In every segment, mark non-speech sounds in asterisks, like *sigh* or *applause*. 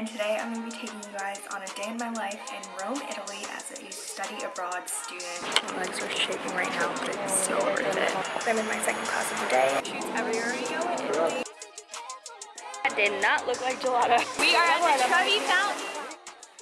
and today I'm going to be taking you guys on a day in my life in Rome, Italy as a study abroad student. My legs are shaking right now, but it's so worth it. I'm in my second class of the day. Shoots everywhere you go in Italy. That did not look like gelato. We are at the Trevi Fountain.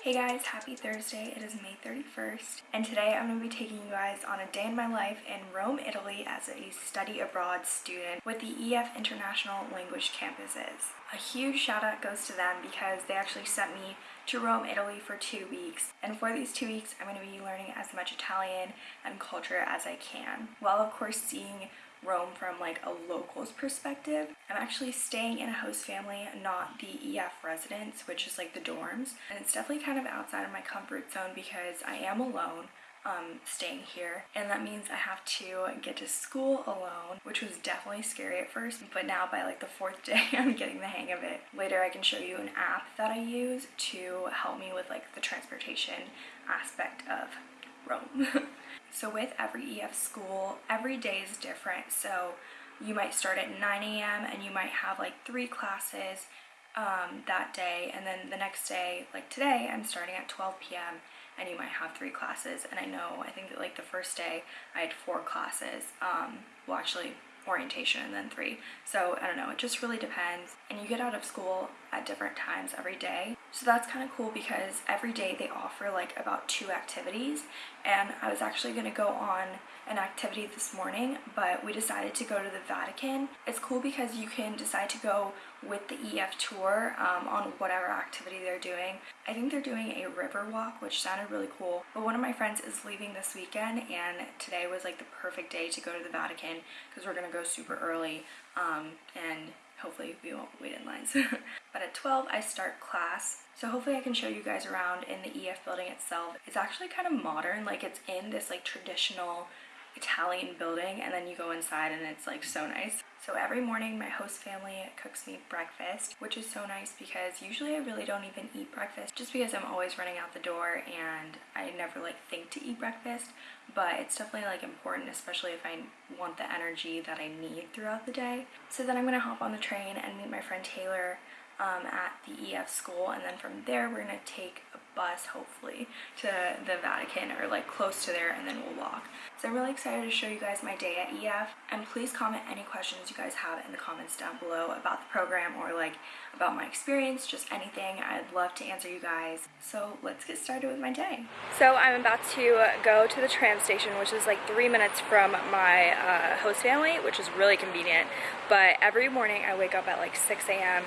Hey guys, happy Thursday. It is May 31st, and today I'm going to be taking you guys on a day in my life in Rome, Italy as a study abroad student with the EF International Language Campuses. A huge shout out goes to them because they actually sent me to Rome, Italy for two weeks, and for these two weeks I'm going to be learning as much Italian and culture as I can, while of course seeing Rome from like a local's perspective. I'm actually staying in a host family, not the EF residence, which is like the dorms. And it's definitely kind of outside of my comfort zone because I am alone. Um, staying here and that means I have to get to school alone which was definitely scary at first but now by like the fourth *laughs* day I'm getting the hang of it. Later I can show you an app that I use to help me with like the transportation aspect of Rome. *laughs* So with every EF school, every day is different. So you might start at 9 a.m. and you might have like three classes um, that day. And then the next day, like today, I'm starting at 12 p.m. and you might have three classes. And I know, I think that like the first day I had four classes. Um, well, actually orientation and then three. So I don't know, it just really depends. And you get out of school at different times every day. So that's kind of cool because every day they offer like about two activities and I was actually going to go on an activity this morning but we decided to go to the Vatican. It's cool because you can decide to go with the EF tour um, on whatever activity they're doing. I think they're doing a river walk which sounded really cool but one of my friends is leaving this weekend and today was like the perfect day to go to the Vatican because we're going to go super early um, and hopefully we won't wait in lines. *laughs* but at 12 I start class. So hopefully I can show you guys around in the EF building itself. It's actually kind of modern, like it's in this like traditional Italian building and then you go inside and it's like so nice. So every morning my host family cooks me breakfast, which is so nice because usually I really don't even eat breakfast just because I'm always running out the door and I never like think to eat breakfast, but it's definitely like important, especially if I want the energy that I need throughout the day. So then I'm gonna hop on the train and meet my friend Taylor um, at the EF school and then from there we're gonna take bus hopefully to the Vatican or like close to there and then we'll walk. So I'm really excited to show you guys my day at EF and please comment any questions you guys have in the comments down below about the program or like about my experience, just anything. I'd love to answer you guys. So let's get started with my day. So I'm about to go to the tram station which is like three minutes from my uh, host family which is really convenient but every morning I wake up at like 6 a.m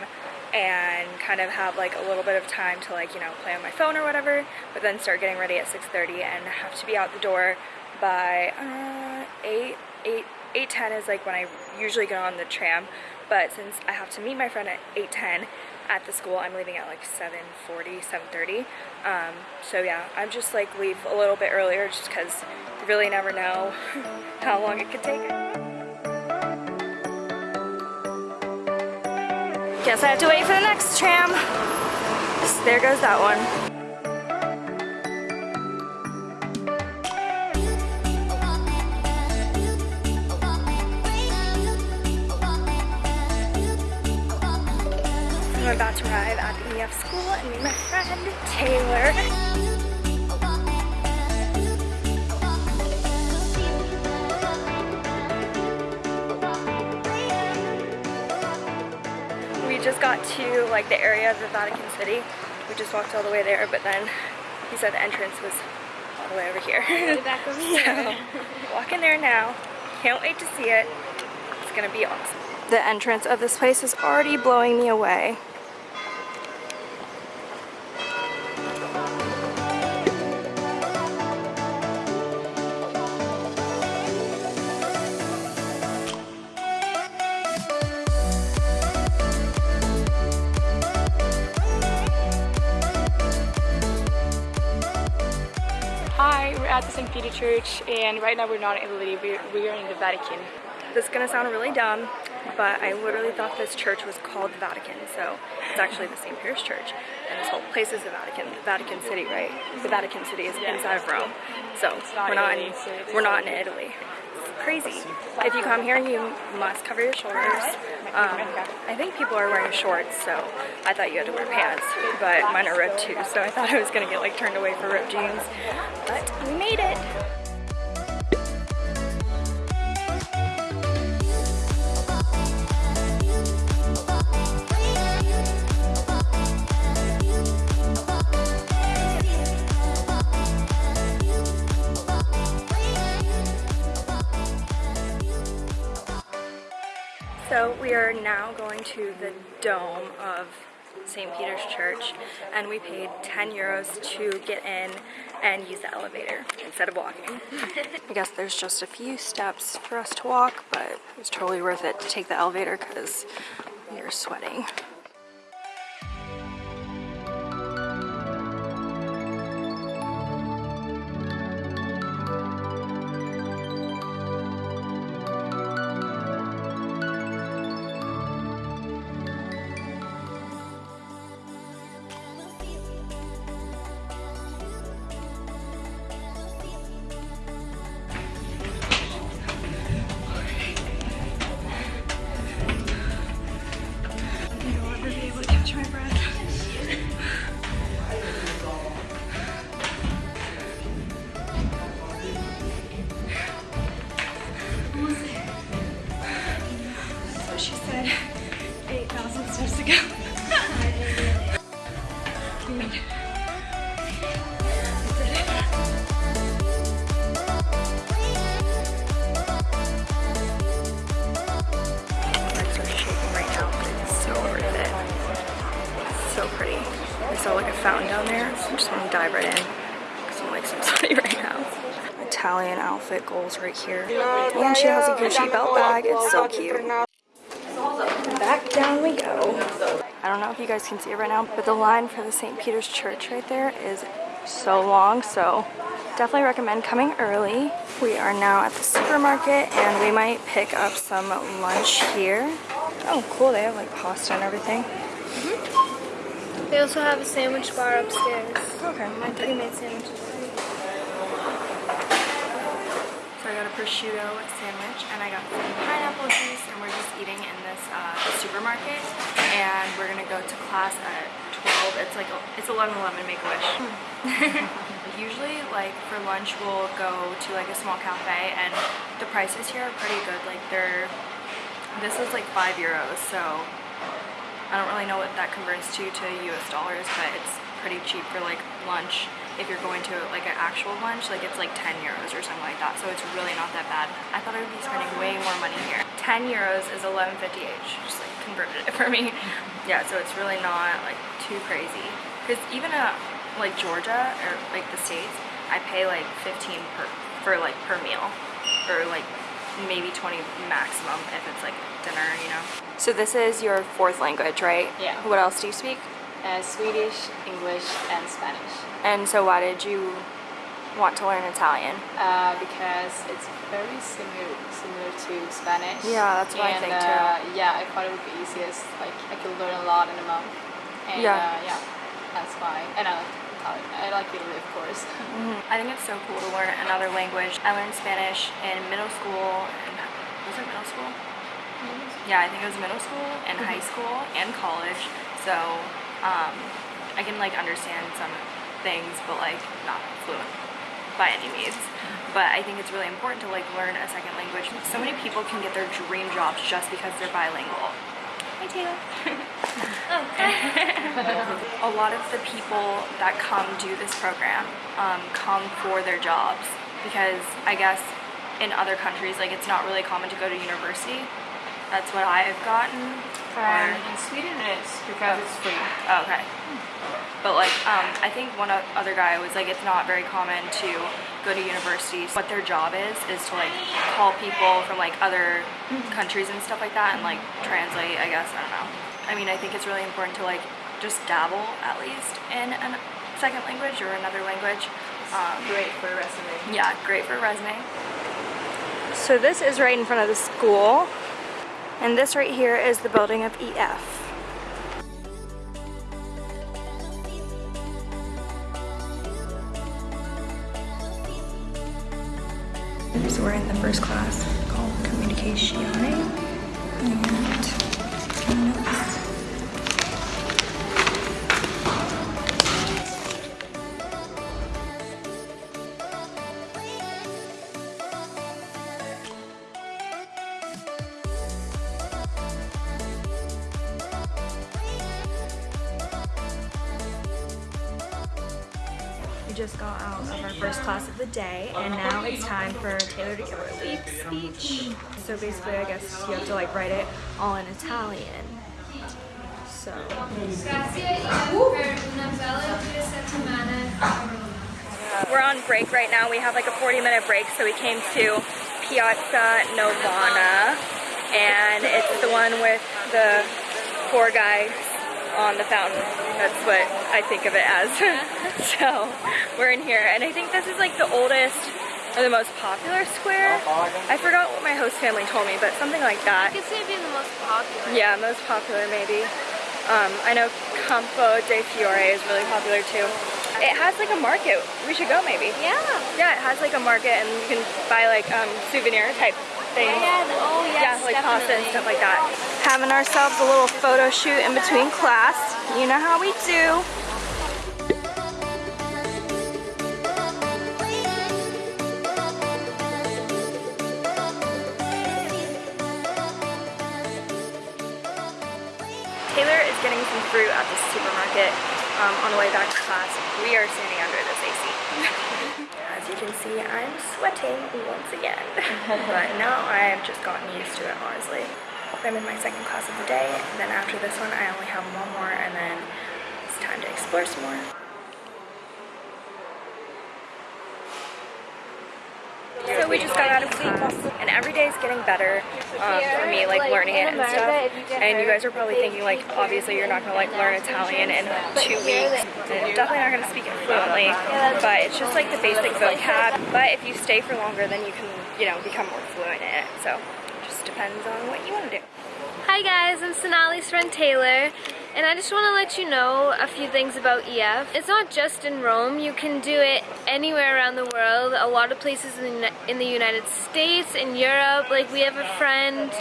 and kind of have like a little bit of time to like, you know, play on my phone or whatever, but then start getting ready at 6.30 and have to be out the door by uh, 8, 8, 8.10 is like when I usually get on the tram, but since I have to meet my friend at 8.10 at the school, I'm leaving at like 7.40, 7.30, um, so yeah, I'm just like leave a little bit earlier just because you really never know *laughs* how long it could take. Guess I have to wait for the next tram. There goes that one. I'm about to arrive at EF school and meet my friend Taylor. Just got to like the area of the Vatican City. We just walked all the way there, but then he said the entrance was all the way over here. back *laughs* over here. so, walking there now. Can't wait to see it. It's gonna be awesome. The entrance of this place is already blowing me away. Church and right now we're not in Italy, we're, we are in the Vatican. This is gonna sound really dumb, but I literally thought this church was called the Vatican, so it's actually the St. Peter's Church. And this whole place is the Vatican, the Vatican City, right? The Vatican City is inside of Rome. So we're not in we're not in Italy. crazy. If you come here, you must cover your shoulders. Um, I think people are wearing shorts, so I thought you had to wear pants, but mine are ripped too, so I thought I was gonna get like turned away for ripped jeans, but we made it. So we are now going to the dome of St. Peter's Church and we paid 10 euros to get in and use the elevator instead of walking. *laughs* I guess there's just a few steps for us to walk, but it's totally worth it to take the elevator because you're sweating. Outfit goals right here. And she has a Gucci belt bag. It's so cute. Back down we go. I don't know if you guys can see it right now, but the line for the St. Peter's Church right there is so long, so definitely recommend coming early. We are now at the supermarket and we might pick up some lunch here. Oh, cool, they have like pasta and everything. Mm-hmm. They also have a sandwich bar upstairs. Okay. My Pre-made sandwiches. Got a prosciutto sandwich and I got some pineapple juice and we're just eating in this uh, supermarket and we're gonna go to class at 12. It's like, it's 11 11 Make-A-Wish. *laughs* Usually like for lunch we'll go to like a small cafe and the prices here are pretty good. Like they're, this is like 5 euros so I don't really know what that converts to to US dollars but it's pretty cheap for like lunch if you're going to like an actual lunch like it's like 10 euros or something like that. So it's really not that bad. I thought I would be spending way more money here. 10 euros is 11.50 each. Just like converted it for me. *laughs* Yeah so it's really not like too crazy. Because even uh like Georgia or like the states I pay like 15 per for like per meal. Or like maybe 20 maximum if it's like dinner you know? So this is your fourth language right? Yeah. what else do you speak Uh, Swedish, English, and Spanish. and so why did you want to learn Italian Uh, because it's very similar similar to Spanish. Yeah, that's what I and, think, too. uh, Yeah, I thought it would be easiest. Like I could learn a lot in a month. And, Yeah. Uh, yeah, that's why. And I like Italian. I like Italy, of course. *laughs* I think it's so cool to learn another language. I learned Spanish in middle school and was it middle school? Yeah, I think it was middle school and high school and college. So um, I can like understand some things, but like not fluent by any means. But I think it's really important to like learn a second language. So many people can get their dream jobs just because they're bilingual. Hi Taylor. *laughs* a lot of the people that come do this program um, come for their jobs because I guess in other countries like it's not really common to go to university. That's what I've gotten. And Or- in Sweden it is because it's free. Oh, okay. But like, um, I think one other guy was like, it's not very common to go to universities. What their job is is to like call people from like other countries and stuff like that and like translate. I guess I don't know. I mean, I think it's really important to like just dabble at least in a second language or another language. Um, Great for a resume. yeah, great for a resume. So this is right in front of the school. And this right here is the building of EF. So we're in the first class. medicazione and We just got out of our first class of the day and now it's time for Taylor to give her speech. So basically I guess you have to like write it all in Italian. So we're on break right now. We have like a 40 minute break so we came to Piazza Navona and it's the one with the four guys on the fountain. That's what I think of it as. *laughs* *laughs* so we're in here and I think this is like the oldest or the most popular square. I forgot what my host family told me, but something like that. I could say be the most popular. Yeah, most popular maybe. Um, I know Campo de Fiore is really popular too. It has like a market. We should go maybe. Yeah. Yeah, it has like a market and you can buy like um, souvenir type things. Yeah, oh yes, yeah, like pasta and stuff like that. Having ourselves a little photo shoot in between class. You know how we do. Fruit at the supermarket um, on the way back to class. We are standing under this AC. *laughs* As you can see, I'm sweating once again. *laughs* but now I've just gotten used to it, honestly. I'm in my second class of the day, and then after this one, I only have one more, and then it's time to explore some more. So we just got out of and every day is getting better um, for me, like learning it and stuff. And you guys are probably thinking, like, obviously you're not gonna like learn Italian in two weeks. And definitely not gonna speak it fluently, but it's just like the basic vocab. But if you stay for longer, then you can, you know, become more fluent in it. So it just depends on what you want to do. Hi guys, I'm Sonali's friend Taylor, and I just want to let you know a few things about EF. It's not just in Rome, you can do it anywhere around the world, a lot of places in the, in the United States, in Europe, like we have a friend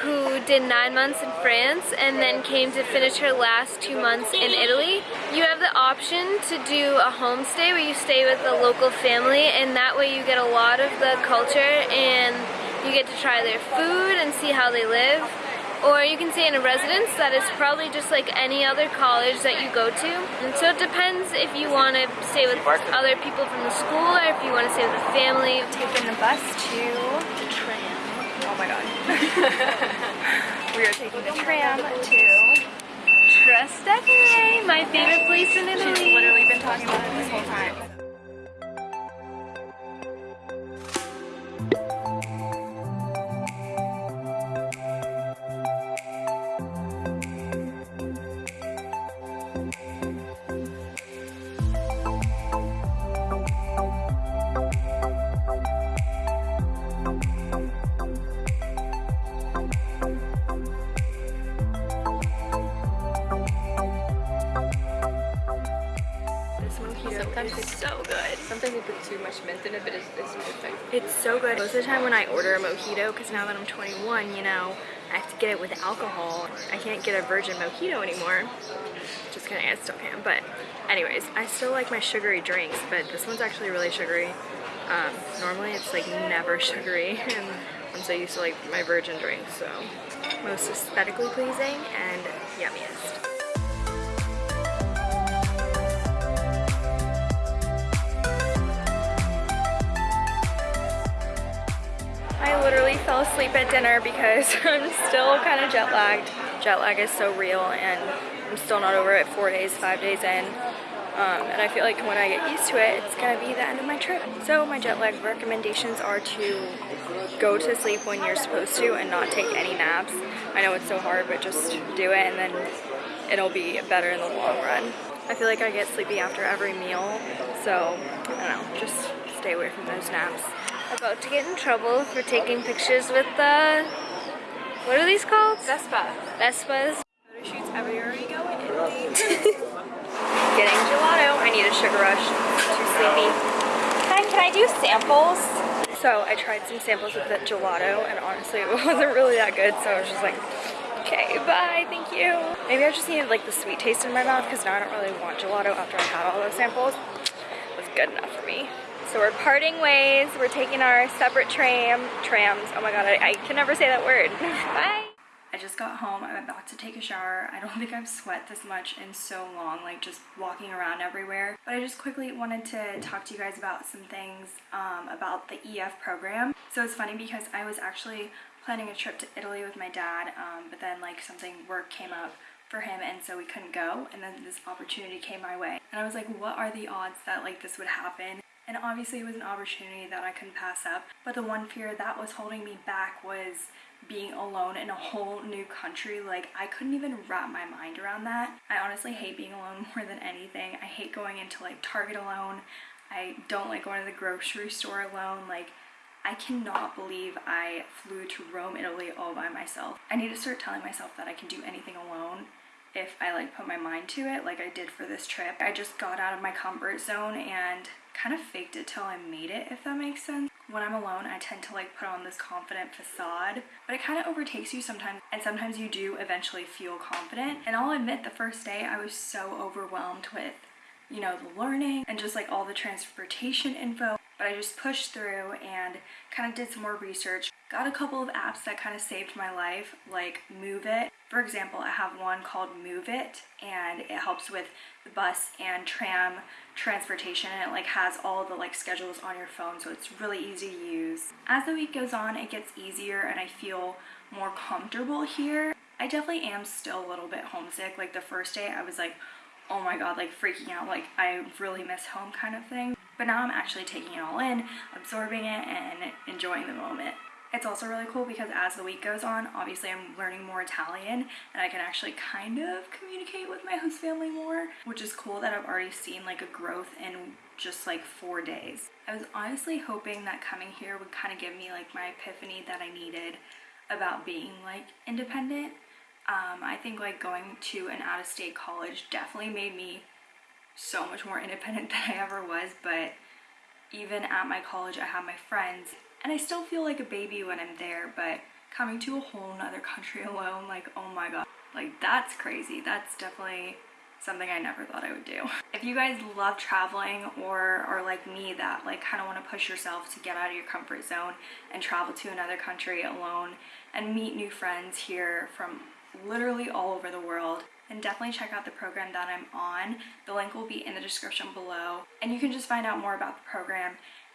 who did nine months in France and then came to finish her last two months in Italy. You have the option to do a homestay where you stay with a local family and that way you get a lot of the culture and you get to try their food and see how they live. Or you can stay in a residence that is probably just like any other college that you go to. And so it depends if you want to stay with other people from the school or if you want to stay with a family. Taking the bus to the tram. Oh my god. *laughs* we are taking the tram to Trastevere, my favorite place in Italy. She's literally been talking about it this whole time. So good. Sometimes you put too much mint in it, but it's, it's perfect. It's so good. Most of the time when I order a mojito, because now that I'm 21, you know, I have to get it with alcohol. I can't get a virgin mojito anymore. Just kidding, I still can. But anyways, I still like my sugary drinks, but this one's actually really sugary. Um, normally it's like never *laughs* sugary, and I'm so used to like my virgin drinks, so most aesthetically pleasing and yummiest. Fell asleep at dinner because *laughs* I'm still kind of jet lagged. Jet lag is so real and I'm still not over it four days, five days in. Um, and I feel like when I get used to it, it's gonna be the end of my trip. So my jet lag recommendations are to go to sleep when you're supposed to and not take any naps. I know it's so hard, but just do it and then it'll be better in the long run. I feel like I get sleepy after every meal, so I don't know, just stay away from those naps. About to get in trouble for taking pictures with the, what are these called? Vespa. Vespas. Photo shoots everywhere you go in Italy. *laughs* Getting gelato. I need a sugar rush. Too sleepy. Hi, can I do samples? So I tried some samples of the gelato and honestly *laughs* it wasn't really that good so I was just like okay bye thank you. Maybe I just needed like the sweet taste in my mouth because now I don't really want gelato after I had all those samples. It was good enough for me. So we're parting ways. We're taking our separate tram, trams. Oh my god, I, I can never say that word. *laughs* Bye. I just got home. I'm about to take a shower. I don't *laughs* think I've sweat this much in so long, like just walking around everywhere. But I just quickly wanted to talk to you guys about some things um, about the EF program. So it's funny because I was actually planning a trip to Italy with my dad, um, but then like something work came up for him and so we couldn't go and then this opportunity came my way and I was like what are the odds that like this would happen and obviously it was an opportunity that I couldn't pass up. But the one fear that was holding me back was being alone in a whole new country. Like I couldn't even wrap my mind around that. I honestly hate being alone *laughs* more than anything. I hate going into like Target alone. I don't like going to the grocery store alone. Like I cannot believe I flew to Rome, Italy all by myself. I need to start telling myself that I can do anything alone if I like put my mind to it like I did for this trip. I just got out of my comfort zone and kind of faked it till I made it if that makes sense. When I'm alone I tend to like put on this confident facade but it kind of overtakes you sometimes and sometimes you do eventually feel confident and I'll admit the first day I was so overwhelmed with you know the learning and just like all the transportation info but I just pushed through and kind of did some more research. Got a couple of apps that kind of saved my life, like Moovit. For example, I have one called Moovit, and it helps with the bus and tram transportation, and it like has all the like schedules on your phone, so it's really easy to use. As the week goes on, it gets easier, and I feel more comfortable here. I definitely am still a little bit homesick. Like the first day, I was like, oh my god, like freaking out, like I really miss home kind of thing. But now I'm actually taking it all in, absorbing it, and enjoying the moment. It's also really cool because as the week goes on, obviously I'm learning more Italian and I can actually kind of communicate with my host family more, which is cool that I've already seen like a growth in just like four days. I was honestly hoping that coming here would kind of give me like my epiphany that I needed about being like independent. Um, I think like going to an out-of-state college definitely made me so much more independent *laughs* than I ever was, but even at my college, I have my friends, and I still feel like a baby when I'm there, but coming to a whole nother country *laughs* alone, like, oh my god, like, that's crazy. That's definitely something I never thought I would do. *laughs* If you guys love traveling or are like me that like kind of want to push yourself to get out of your comfort zone and travel to another country alone and meet new friends here from literally all over the world, and definitely check out the program that I'm on. The link will be in the description below and you can just find out more about the program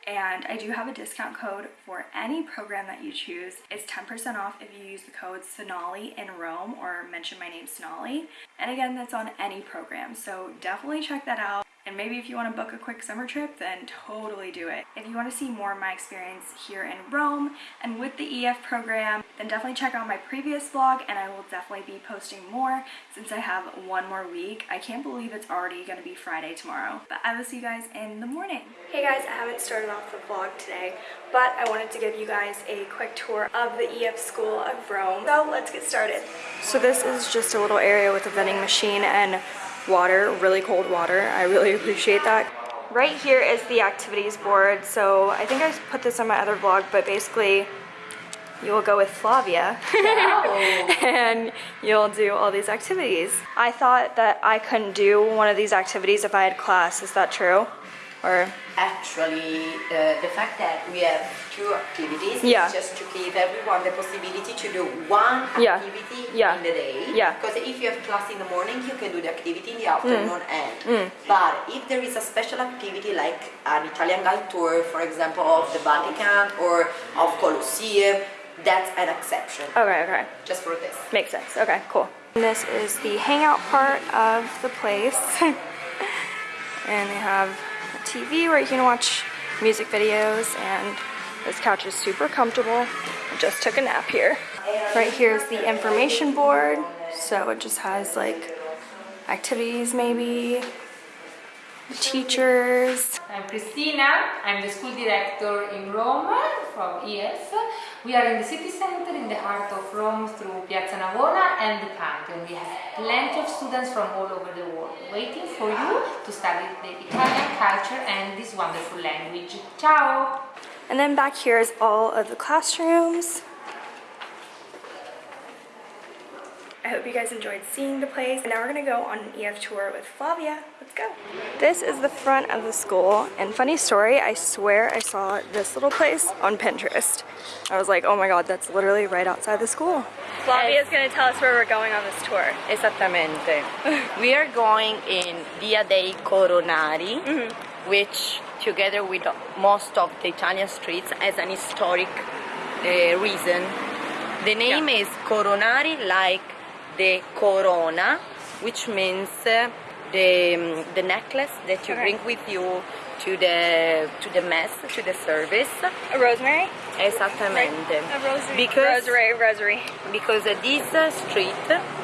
and I do have a discount code for any program that you choose. It's 10% off if you use the code Sonali in Rome or mention my name Sonali. And again, that's on any program, so definitely check that out. And maybe if you want to book a quick summer trip, then totally do it. If you want to see more of my experience here in Rome and with the EF program, then definitely check out my previous vlog and I will definitely be posting more since I have one more week. I can't believe it's already going to be Friday tomorrow. But I will see you guys in the morning. Hey guys, I haven't started off the vlog today, but I wanted to give you guys a quick tour of the EF School of Rome. So let's get started. So this is just a little area with a vending machine and water, really cold water. I really *laughs* appreciate that. Right here is the activities board. So I think I put this on my other vlog, but basically you will go with Flavia *laughs* and you'll do all these activities. I thought that I couldn't do one of these activities if I had class. Is that true? Or actually uh, the fact that we have two activities yeah. is just to give everyone the possibility to do one activity yeah. in the day. Yeah. Because if you have class in the morning, you can do the activity in the afternoon Mm. end. Mm. But if there is a special activity like an Italian guide tour, for example, of the Vatican or of Colosseum, that's an exception. Okay, okay. Just for this. Makes sense. Okay, cool. And this is the hangout part of the place. *laughs* and they have a TV where you can watch music videos and this couch is super comfortable. I just took a nap here. Right here is the information board. So it just has like activities maybe, teachers. I'm Cristina, I'm the school director in Rome from EF. We are in the city center in the heart of Rome through Piazza Navona and the Pantheon. We have plenty of students from all over the world waiting for you to study the Italian culture and this wonderful language. Ciao! And then back here is all of the classrooms. I hope you guys enjoyed seeing the place. And now we're gonna go on an EF tour with Flavia. Let's go. This is the front of the school. And funny story, I swear I saw this little place on Pinterest. I was like, oh my God, that's literally right outside the school. Flavia is gonna tell us where we're going on this tour. Esattamente. we are going in Via dei Coronari, which together with most of the Italian streets has an historic uh, reason. The name is Coronari like the corona, which means uh, the, um, the necklace that you Okay. bring with you to the to the mass, to the service. A rosemary? Esattamente. A rosary. Because Rosary, rosary. because uh, this uh, street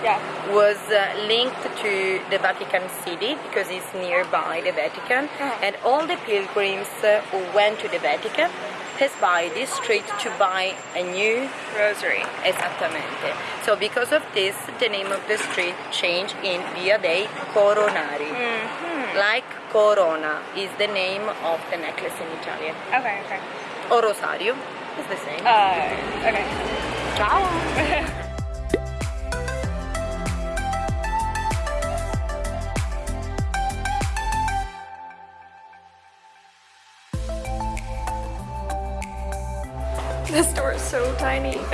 Yeah. was uh, linked to the Vatican City because it's nearby the Vatican, Uh-huh. and all the pilgrims uh, who went to the Vatican pass by this street to buy a new Rosary. esattamente. So because of this, the name of the street changed in Via dei Coronari. Mm-hmm. Like Corona is the name of the necklace in Italian. Okay, okay. Or Rosario is the same. Uh, okay. Ciao! *laughs* This door is so tiny. *laughs*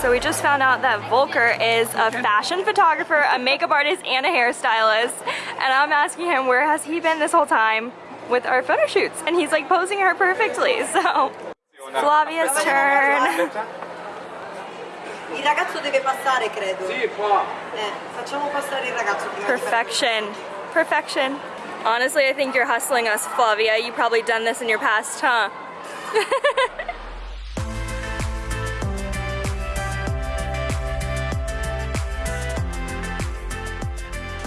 So we just found out that Volker is a fashion photographer, a makeup artist, and a hairstylist. And I'm asking him where has he been this whole time with our photo shoots? And he's like posing her perfectly. *laughs* So Flavia's turn. Il ragazzo deve passare, credo. Sì, qua. Eh, facciamo passare il ragazzo prima Perfection. Perfection. Honestly, I think you're hustling us, Flavia. You probably done this in your past, huh? *laughs*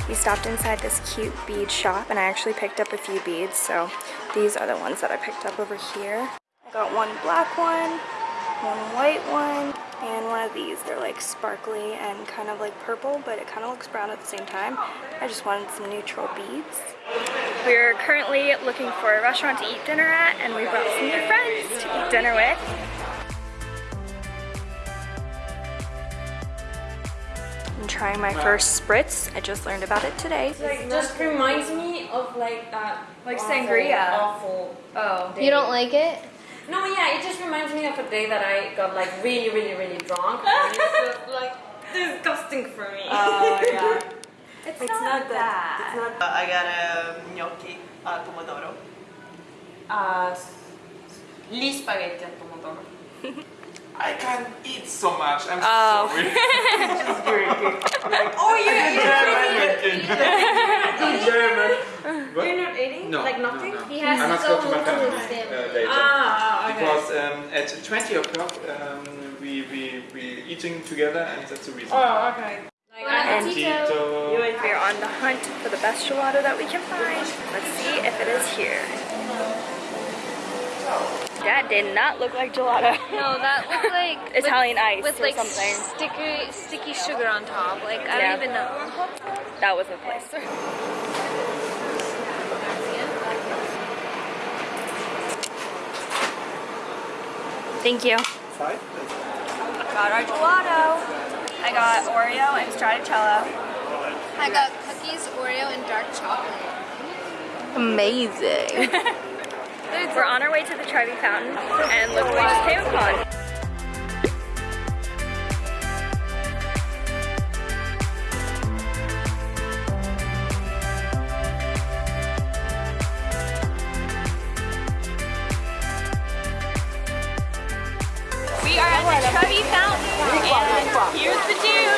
We stopped inside this cute bead shop and I actually picked up a few beads. So these are the ones that I picked up over here. I got one black one, one white one, and one of these. They're like sparkly and kind of like purple, but it kind of looks brown at the same time. I just wanted some neutral beads. We're currently looking for a restaurant to eat dinner at, and we brought some new friends to eat dinner with. I'm trying my first spritz. I just learned about it today. It just reminds me of like that Like awful, sangria. awful Oh. day. You don't like it? No, yeah, it just reminds me of a day that I got like really, really, really drunk. *laughs* and it's just like disgusting for me. Oh, yeah. *laughs* It's, It's not that. It's not I got a gnocchi al pomodoro. Uh, s- gli spaghetti al pomodoro. *laughs* I can't eat so much. I'm Oh. sorry. *laughs* *laughs* Oh, yeah, German. German. What? You're not eating? No. Like nothing? No, no. He has I to must go go to my family family. uh, later. Ah, okay. Because um, at 20 o'clock um, we, we, we eating together and that's the reason. Oh, okay. Like, And Tito. we're on the hunt for the best gelato that we can find. Let's see if it is here. That did not look like gelato. No, that looked *laughs* like Italian ice with or like something. sticky sticky sugar on top. Like I Yeah. don't even know. That was the place. *laughs* Thank you. Five? Got our gelato. I got Oreo and stracciatella. I got cookies, Oreo, and dark chocolate. Amazing. *laughs* We're on our way to the Trevi Fountain, and look what we just came upon. We are at the Trevi Fountain, and here's the dune.